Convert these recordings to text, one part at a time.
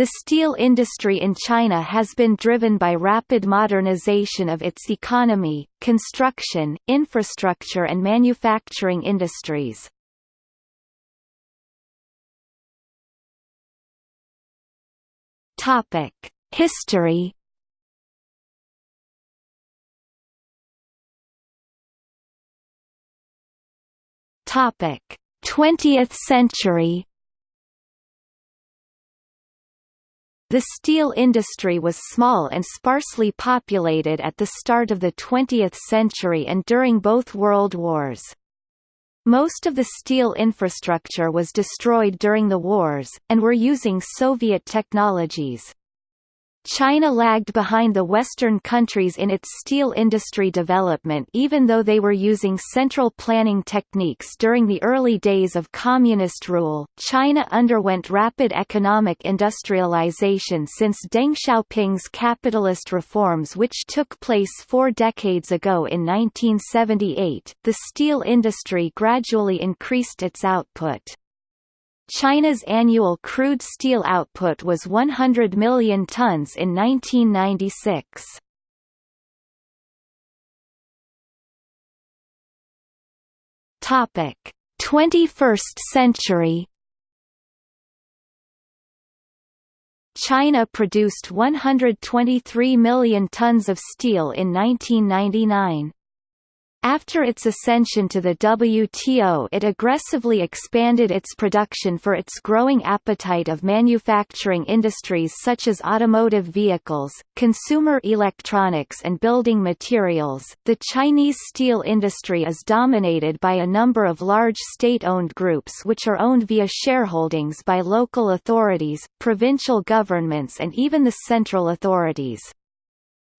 The steel industry in China has been driven by rapid modernization of its economy, construction, infrastructure and manufacturing industries. History Topic: 20th century. The steel industry was small and sparsely populated at the start of the 20th century and during both world wars. Most of the steel infrastructure was destroyed during the wars, and were using Soviet technologies. China lagged behind the Western countries in its steel industry development even though they were using central planning techniques during the early days of communist rule. China underwent rapid economic industrialization since Deng Xiaoping's capitalist reforms which took place four decades ago in 1978. The steel industry gradually increased its output. China's annual crude steel output was 100 million tons in 1996. Topic: 21st century. China produced 123 million tons of steel in 1999. After its ascension to the WTO it aggressively expanded its production for its growing appetite of manufacturing industries such as automotive vehicles, consumer electronics and building materials. The Chinese steel industry is dominated by a number of large state-owned groups which are owned via shareholdings by local authorities, provincial governments and even the central authorities.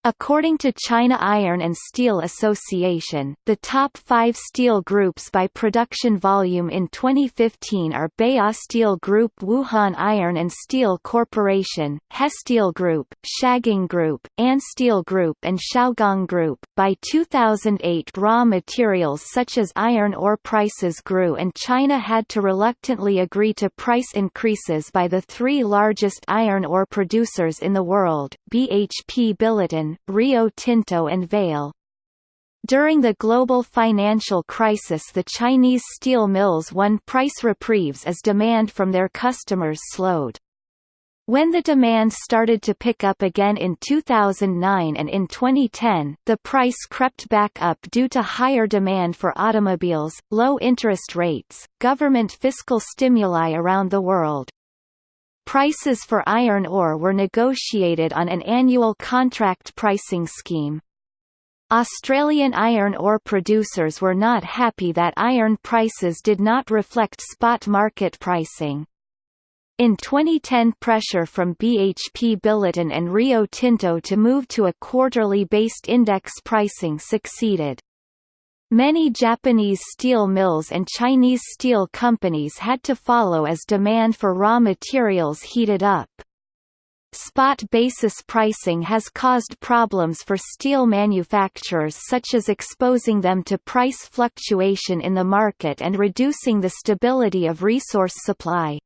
According to China Iron and Steel Association, the top five steel groups by production volume in 2015 are Baowu Steel Group Wuhan Iron and Steel Corporation, Hesteel Group, Shagang Group, Ansteel Group and Shougang Group. By 2008 raw materials such as iron ore prices grew and China had to reluctantly agree to price increases by the three largest iron ore producers in the world, BHP Billiton, Rio Tinto and Vale. During the global financial crisis the Chinese steel mills won price reprieves as demand from their customers slowed. When the demand started to pick up again in 2009 and in 2010, the price crept back up due to higher demand for automobiles, low interest rates, government fiscal stimuli around the world, Prices for iron ore were negotiated on an annual contract pricing scheme. Australian iron ore producers were not happy that iron prices did not reflect spot market pricing. In 2010 pressure from BHP Billiton and Rio Tinto to move to a quarterly-based index pricing succeeded. Many Japanese steel mills and Chinese steel companies had to follow as demand for raw materials heated up. Spot basis pricing has caused problems for steel manufacturers such as exposing them to price fluctuation in the market and reducing the stability of resource supply.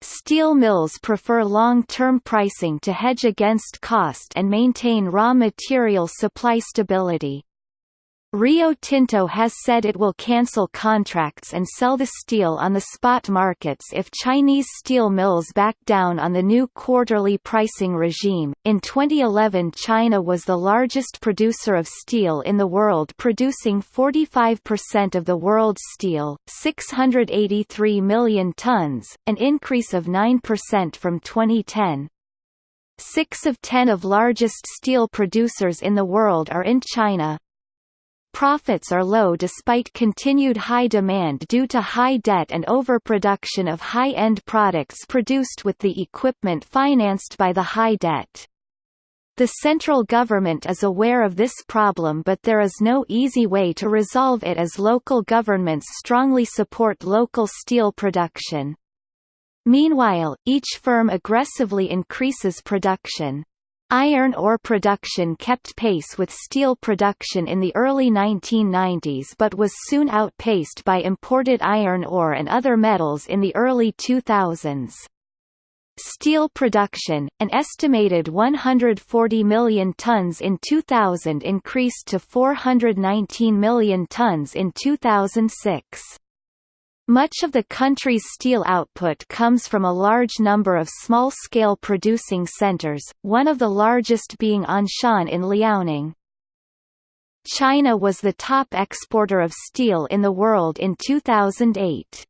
Steel mills prefer long-term pricing to hedge against cost and maintain raw material supply stability. Rio Tinto has said it will cancel contracts and sell the steel on the spot markets if Chinese steel mills back down on the new quarterly pricing regime. In 2011, China was the largest producer of steel in the world, producing 45% of the world's steel, 683 million tons, an increase of 9% from 2010. Six of ten of largest steel producers in the world are in China. Profits are low despite continued high demand due to high debt and overproduction of high-end products produced with the equipment financed by the high debt. The central government is aware of this problem but there is no easy way to resolve it as local governments strongly support local steel production. Meanwhile, each firm aggressively increases production. Iron ore production kept pace with steel production in the early 1990s but was soon outpaced by imported iron ore and other metals in the early 2000s. Steel production, an estimated 140 million tons in 2000 increased to 419 million tons in 2006. Much of the country's steel output comes from a large number of small-scale producing centers, one of the largest being Anshan in Liaoning. China was the top exporter of steel in the world in 2008.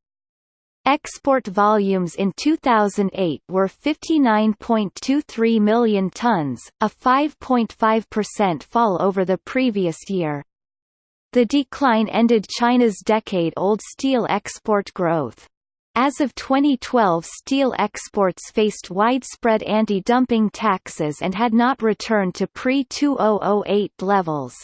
Export volumes in 2008 were 59.23 million tons, a 5.5% fall over the previous year. The decline ended China's decade-old steel export growth. As of 2012 steel exports faced widespread anti-dumping taxes and had not returned to pre-2008 levels.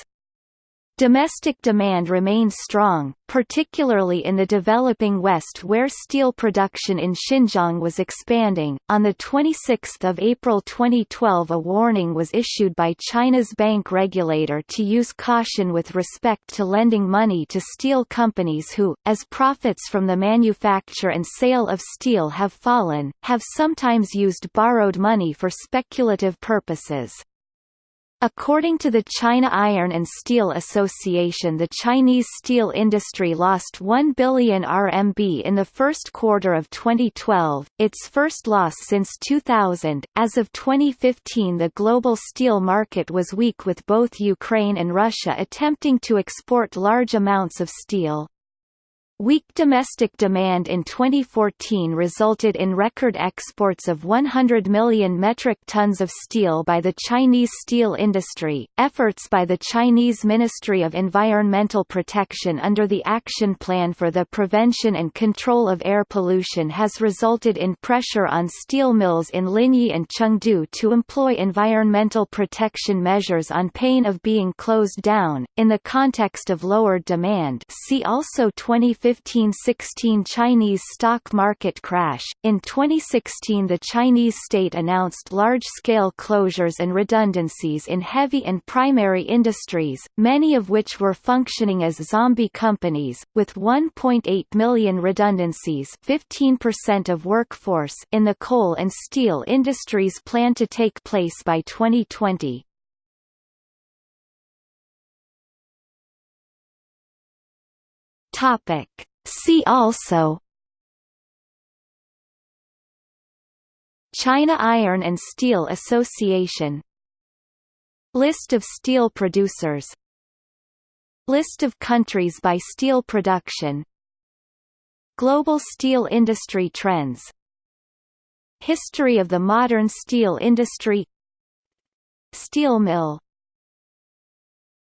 Domestic demand remained strong, particularly in the developing West where steel production in Xinjiang was expanding. On the 26th of April 2012, a warning was issued by China's bank regulator to use caution with respect to lending money to steel companies who, as profits from the manufacture and sale of steel have fallen, have sometimes used borrowed money for speculative purposes. According to the China Iron and Steel Association the Chinese steel industry lost 1 billion RMB in the first quarter of 2012, its first loss since 2000. As of 2015 the global steel market was weak with both Ukraine and Russia attempting to export large amounts of steel. Weak domestic demand in 2014 resulted in record exports of 100 million metric tons of steel by the Chinese steel industry. Efforts by the Chinese Ministry of Environmental Protection under the Action Plan for the Prevention and Control of Air Pollution has resulted in pressure on steel mills in Linyi and Chengdu to employ environmental protection measures on pain of being closed down. In the context of lowered demand, see also 2015 2015–16 Chinese stock market crash. In 2016 the Chinese state announced large-scale closures and redundancies in heavy and primary industries, many of which were functioning as zombie companies, with 1.8 million redundancies 15% of workforce in the coal and steel industries planned to take place by 2020. Topic. See also China Iron and Steel Association List of steel producers List of countries by steel production Global steel industry trends History of the modern steel industry Steel mill